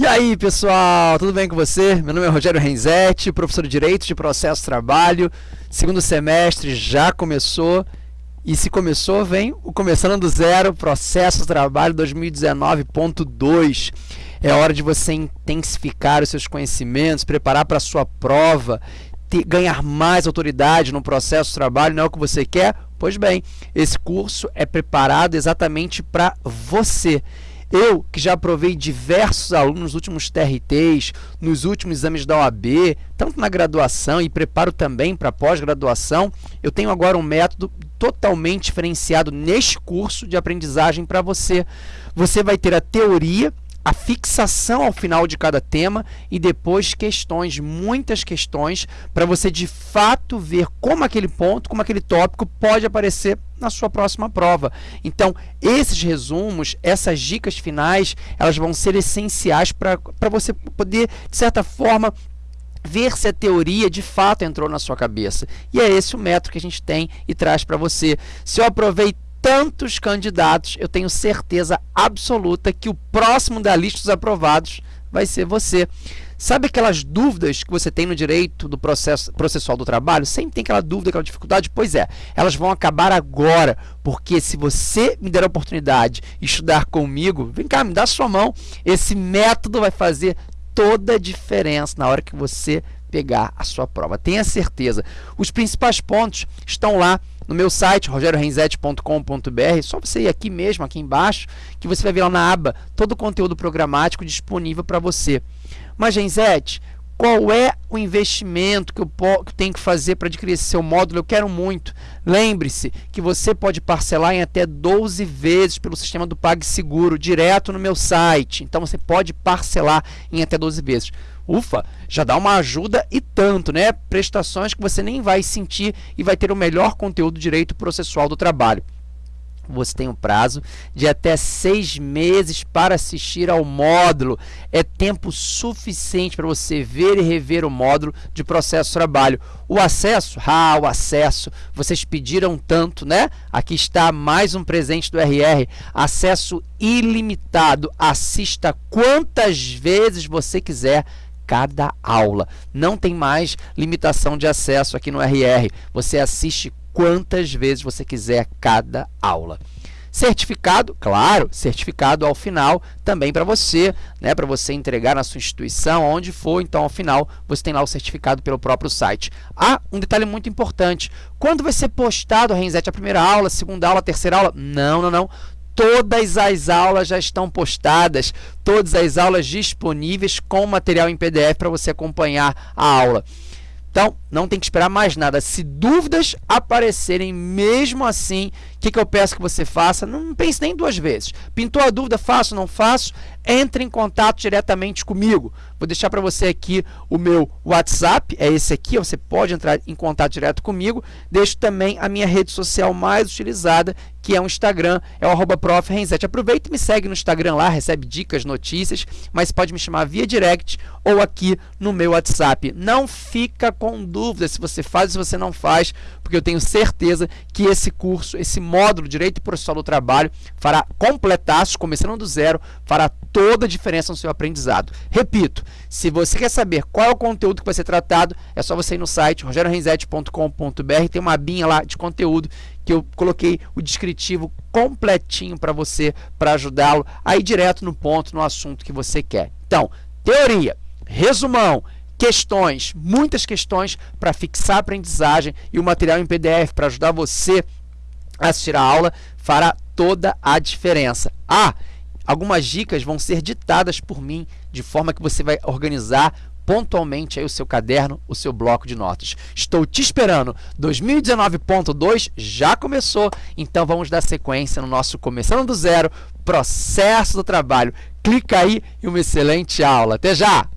E aí, pessoal, tudo bem com você? Meu nome é Rogério Renzetti, professor de Direito de Processo Trabalho. Segundo semestre já começou. E se começou, vem o Começando do Zero, Processo Trabalho 2019.2. É hora de você intensificar os seus conhecimentos, preparar para a sua prova, ter, ganhar mais autoridade no processo de trabalho, não é o que você quer? Pois bem, esse curso é preparado exatamente para você. Eu, que já aprovei diversos alunos nos últimos TRTs, nos últimos exames da OAB, tanto na graduação e preparo também para pós-graduação, eu tenho agora um método totalmente diferenciado neste curso de aprendizagem para você. Você vai ter a teoria a fixação ao final de cada tema e depois questões, muitas questões, para você de fato ver como aquele ponto, como aquele tópico pode aparecer na sua próxima prova. Então, esses resumos, essas dicas finais, elas vão ser essenciais para você poder, de certa forma, ver se a teoria de fato entrou na sua cabeça. E é esse o método que a gente tem e traz para você. Se eu tantos candidatos, eu tenho certeza absoluta que o próximo da lista dos aprovados vai ser você. Sabe aquelas dúvidas que você tem no direito do processo processual do trabalho? Sempre tem aquela dúvida, aquela dificuldade? Pois é, elas vão acabar agora, porque se você me der a oportunidade de estudar comigo, vem cá, me dá sua mão, esse método vai fazer toda a diferença na hora que você pegar a sua prova. Tenha certeza. Os principais pontos estão lá no meu site, rogeriorenzetti.com.br. Só você ir aqui mesmo, aqui embaixo, que você vai ver lá na aba todo o conteúdo programático disponível para você. Mas, Renzetti, qual é o investimento que eu, tenho que fazer para adquirir esse seu módulo? Eu quero muito. Lembre-se que você pode parcelar em até 12 vezes pelo sistema do PagSeguro, direto no meu site. Então, você pode parcelar em até 12 vezes. Ufa, já dá uma ajuda e tanto, né? Prestações que você nem vai sentir e vai ter o melhor conteúdo direito processual do trabalho você tem um prazo de até seis meses para assistir ao módulo. É tempo suficiente para você ver e rever o módulo de processo de trabalho. O acesso, ah, o acesso, vocês pediram tanto, né? Aqui está mais um presente do RR, acesso ilimitado. Assista quantas vezes você quiser cada aula. Não tem mais limitação de acesso aqui no RR. Você assiste quantas vezes você quiser cada aula. Certificado, claro, certificado ao final também para você, né, para você entregar na sua instituição, onde for, então ao final você tem lá o certificado pelo próprio site. Ah, um detalhe muito importante, quando vai ser postado, Renzete, a primeira aula, a segunda aula, a terceira aula? Não, não, não. Todas as aulas já estão postadas, todas as aulas disponíveis com material em PDF para você acompanhar a aula. Então, não tem que esperar mais nada. Se dúvidas aparecerem mesmo assim, o que, que eu peço que você faça? Não pense nem duas vezes. Pintou a dúvida, faço não faço? Entre em contato diretamente comigo. Vou deixar para você aqui o meu WhatsApp, é esse aqui, você pode entrar em contato direto comigo. Deixo também a minha rede social mais utilizada, que é o Instagram, é o arroba Aproveita e me segue no Instagram lá, recebe dicas, notícias, mas pode me chamar via direct ou aqui no meu WhatsApp. Não fica com dúvida dúvida se você faz ou se você não faz, porque eu tenho certeza que esse curso, esse módulo Direito Processual do Trabalho, fará completaço, começando do zero, fará toda a diferença no seu aprendizado. Repito, se você quer saber qual é o conteúdo que vai ser tratado, é só você ir no site rogeriorenzetti.com.br, tem uma abinha lá de conteúdo que eu coloquei o descritivo completinho para você, para ajudá-lo a ir direto no ponto, no assunto que você quer. Então, teoria, resumão, questões, muitas questões para fixar a aprendizagem e o material em PDF para ajudar você a assistir a aula fará toda a diferença. Ah, algumas dicas vão ser ditadas por mim de forma que você vai organizar pontualmente aí o seu caderno, o seu bloco de notas. Estou te esperando. 2019.2 já começou, então vamos dar sequência no nosso Começando do Zero, processo do trabalho. Clica aí e uma excelente aula. Até já!